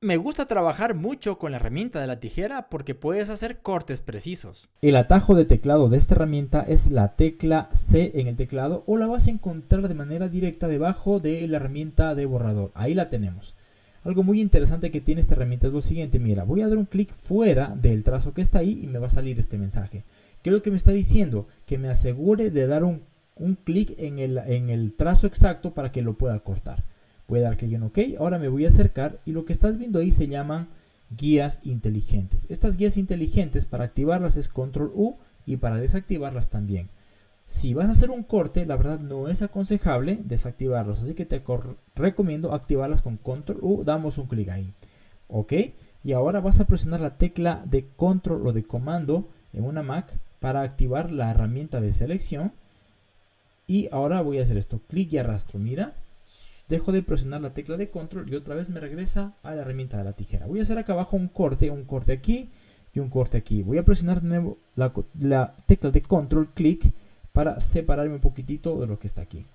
Me gusta trabajar mucho con la herramienta de la tijera porque puedes hacer cortes precisos. El atajo de teclado de esta herramienta es la tecla C en el teclado o la vas a encontrar de manera directa debajo de la herramienta de borrador. Ahí la tenemos. Algo muy interesante que tiene esta herramienta es lo siguiente, mira, voy a dar un clic fuera del trazo que está ahí y me va a salir este mensaje. ¿Qué es lo que me está diciendo? Que me asegure de dar un, clic en el, en el trazo exacto para que lo pueda cortar. Voy a dar clic en OK. Ahora me voy a acercar y lo que estás viendo ahí se llaman guías inteligentes. Estas guías inteligentes para activarlas es Control U y para desactivarlas también. Si vas a hacer un corte, la verdad no es aconsejable desactivarlos, así que te recomiendo activarlas con Control U, damos un clic ahí. ¿Ok? Y ahora vas a presionar la tecla de Control o de comando en una Mac para activar la herramienta de selección. Y ahora voy a hacer esto, clic y arrastro, mira, dejo de presionar la tecla de control y otra vez me regresa a la herramienta de la tijera. Voy a hacer acá abajo un corte, un corte aquí y un corte aquí. Voy a presionar de nuevo la, tecla de control, clic, para separarme un poquitito de lo que está aquí.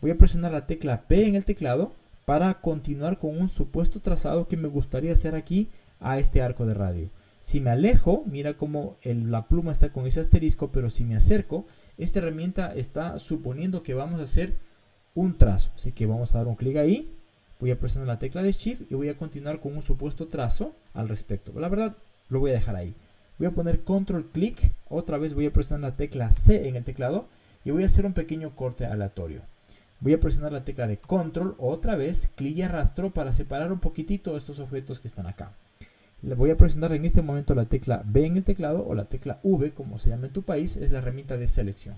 Voy a presionar la tecla P en el teclado para continuar con un supuesto trazado que me gustaría hacer aquí a este arco de radio. Si me alejo, mira cómo la pluma está con ese asterisco, pero si me acerco, esta herramienta está suponiendo que vamos a hacer un trazo. Así que vamos a dar un clic ahí. Voy a presionar la tecla de Shift y voy a continuar con un supuesto trazo al respecto. La verdad, lo voy a dejar ahí. Voy a poner control clic. Otra vez voy a presionar la tecla C en el teclado y voy a hacer un pequeño corte aleatorio. Voy a presionar la tecla de control otra vez, clic y arrastro para separar un poquitito estos objetos que están acá. Le voy a presionar en este momento la tecla B en el teclado o la tecla V, como se llama en tu país, es la herramienta de selección.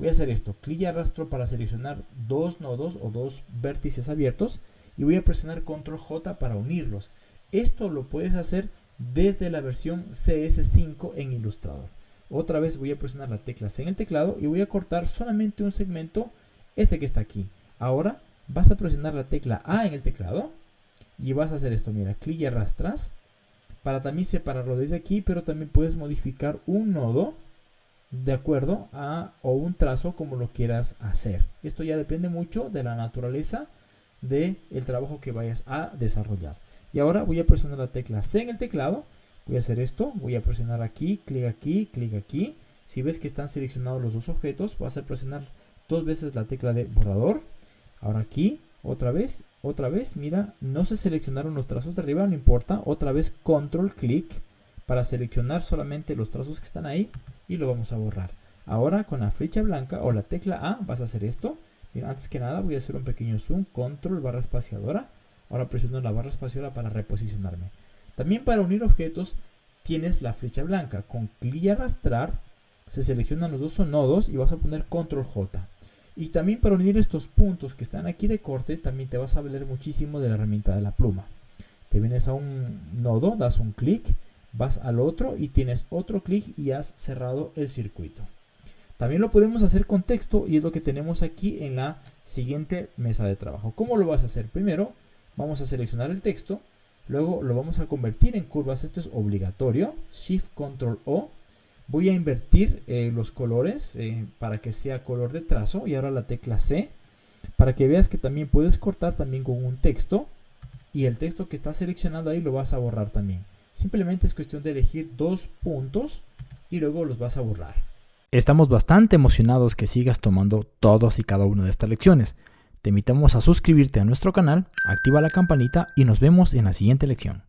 Voy a hacer esto, clic y arrastro para seleccionar dos nodos o dos vértices abiertos y voy a presionar control J para unirlos. Esto lo puedes hacer desde la versión CS5 en Illustrator. Otra vez voy a presionar la tecla en el teclado y voy a cortar solamente un segmento, este que está aquí. Ahora vas a presionar la tecla A en el teclado y vas a hacer esto, mira, clic y arrastras para también separarlo desde aquí, pero también puedes modificar un nodo de acuerdo a o un trazo como lo quieras hacer. Esto ya depende mucho de la naturaleza del el trabajo que vayas a desarrollar. Y ahora voy a presionar la tecla C en el teclado. Voy a hacer esto. Voy a presionar aquí, clic aquí, clic aquí. Si ves que están seleccionados los dos objetos, vas a presionar dos veces la tecla de borrador. Ahora aquí, otra vez, otra vez. Mira, no se seleccionaron los trazos de arriba, no importa. Otra vez control clic para seleccionar solamente los trazos que están ahí y lo vamos a borrar. Ahora con la flecha blanca o la tecla A vas a hacer esto. antes que nada voy a hacer un pequeño zoom, control barra espaciadora. Ahora presiono la barra espaciadora para reposicionarme. También para unir objetos tienes la flecha blanca. Con clic y arrastrar se seleccionan los dos nodos y vas a poner control J. Y también para unir estos puntos que están aquí de corte, también te vas a valer muchísimo de la herramienta de la pluma. Te vienes a un nodo, das un clic vas al otro y tienes otro clic y has cerrado el circuito. También lo podemos hacer con texto y es lo que tenemos aquí en la siguiente mesa de trabajo. ¿Cómo lo vas a hacer? Primero vamos a seleccionar el texto, luego lo vamos a convertir en curvas, esto es obligatorio, Shift Control O. Voy a invertir eh, los colores eh, para que sea color de trazo y ahora la tecla C para que veas que también puedes cortar también con un texto y el texto que está seleccionado ahí lo vas a borrar también. Simplemente es cuestión de elegir dos puntos y luego los vas a borrar. Estamos bastante emocionados que sigas tomando todos y cada una de estas lecciones. Te invitamos a suscribirte a nuestro canal, activa la campanita y nos vemos en la siguiente lección.